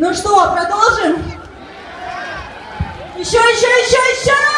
Ну что, продолжим? Еще, еще, еще, еще!